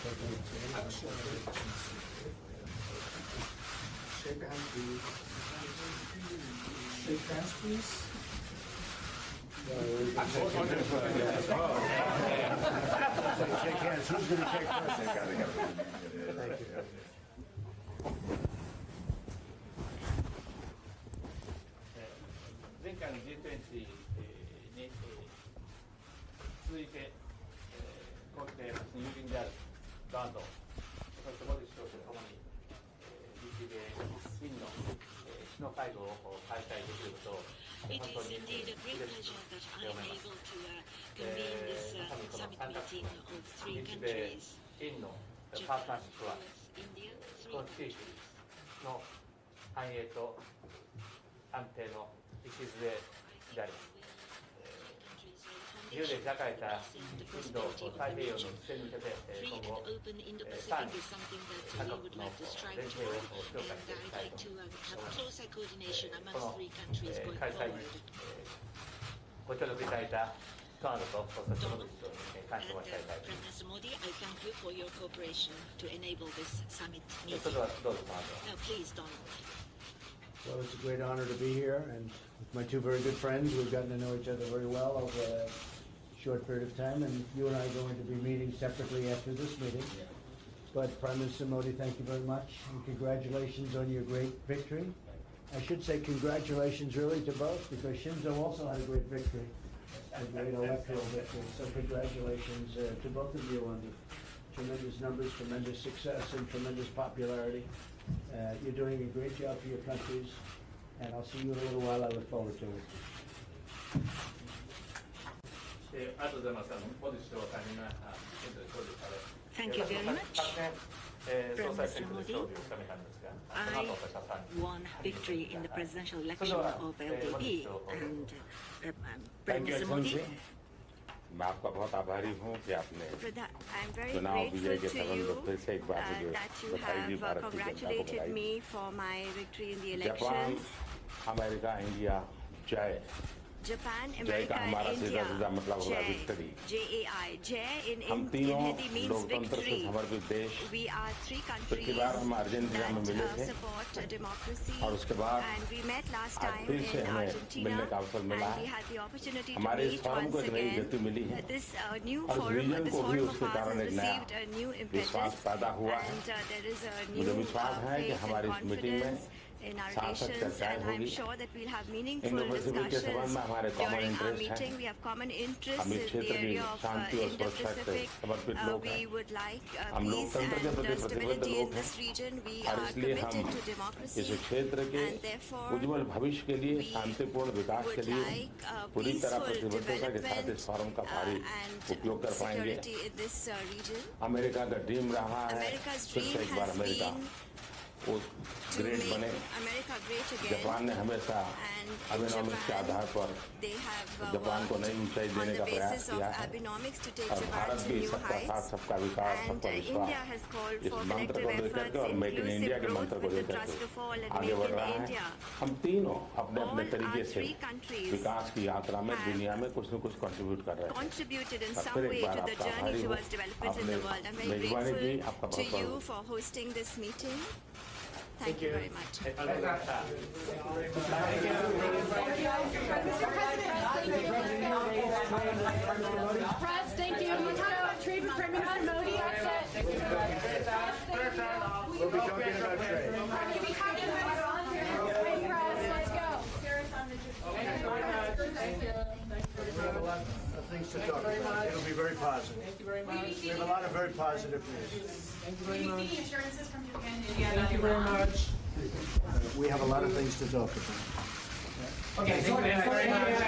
Shake hands, please. Shake hands, please. Yeah, shake hands. shake hands. Who's going to shake first? They got to go. Thank you. G20 に続いて、今回の郵便である。ガード、そしてモディ首相とに、日米インの首脳会合を開催できることを、本当に嬉しく思います。えー、この参加日米インのパートナーシップは、この地域の繁栄と安定の礎であります。自由で開かれたインド太平洋の一戦に向けて、今後、さらに他国の連携を強化していきたいと思います。この開催にご協力いただいたカードと、そして本日に感謝申し上げたいと思います。それではどうぞ、Donald. Well, it's a great honor to be here, and with my two very good friends, we've gotten to know each other very well over the short period of time, and you and I are going to be meeting separately after this meeting. But Prime Minister Modi, thank you very much, and congratulations on your great victory. I should say congratulations really to both, because Shinzo also had a great victory, a great electoral victory. So congratulations uh, to both of you on the tremendous numbers, tremendous success, and tremendous popularity. Uh, You're doing a great job for your countries, and I'll see you in a little while. I look forward to it. えーありがとうございます。あのモディ首相大変なあ選挙で勝利され。 Thank you very much. 昨年、えー総裁選挙で勝利を収めたんですが、その後私はさらに won victory in the presidential election of LDP and uh, um, Prime Thank you, Minister Modi. Excellency. मैं आपका बहुत आभारी हूँ कि आपने Pradha- I'm very चुनाव विजय grateful के to संबंध you में फिर से एक बार uh, मुझे that you बधाई दी have uh, भारत की जनता को congratulated बधाई me for my victory in the Japan elections. America India जय Japan हमारा सीधा सीधा मतलब होगा विक्ट्री जे ए आई जय इन हम तीनों लोकतंत्र से समर्पित देश पिछली बार हम अर्जेंटीना में मिले थे और उसके बाद आज फिर से हमें मिलने का अवसर मिला है हमारे इस फॉर्म को एक नई गति मिली है और इस विजन को भी उसके कारण एक नया विश्वास पैदा हुआ है मुझे विश्वास है कि हमारी इस मीटिंग में in our सार्थक relations. चर्चाएं And I'm होगी sure that we'll have meaningful Indo-Pacific के संबंध discussions में हमारे common during our interest हैं। meeting. We have common interests हम in इस the क्षेत्र की area of uh, शांति और सुरक्षा के Indo-Pacific. समर्पित Uh, लोग we हैं would like uh, हम peace लोकतंत्र के and प्रति uh, प्रतिबद्ध stability लोग in हैं this region. We और are इसलिए हम committed to democracy. इस क्षेत्र के and therefore उज्जवल भविष्य के लिए we शांतिपूर्ण विकास के would लिए like uh, पूरी तरह peaceful प्रतिबद्धता के साथ इस फोरम का भारी development uh, and उपयोग कर पाएंगे security in this uh, region. America का ड्रीम रहा है America's फिर से dream एक बार has अमेरिका been वो ग्रेट बने। जापान ने हमेशा अबिनॉमिक्स के आधार पर जापान को नई ऊंचाई देने का प्रयास किया है। और भारत भी सबका साथ सबका विकास सबका विश्वास। इस मंत्र को लेकर के और मेक इन इंडिया के मंत्र को लेकर के। आगे बढ़ रहा है। हम तीनों अपने अपने तरीके से विकास की यात्रा में दुनिया में कुछ न कुछ कंट्रीब्यूट कर रहे हैं। फिर एक बार आपका मेजबानी की आपका बहुत बहुत Thank, you very much. Thank you. Press, thank you. Trade with Prime Minister Modi. That's it. We'll be talking about trade. Of things to talk about. It'll be very positive. Thank you very much. We have a lot of very positive news. Thank you very BBC assurances from Japan and India. Thank you very much. We have a lot of things to talk about. Okay, thank you very much.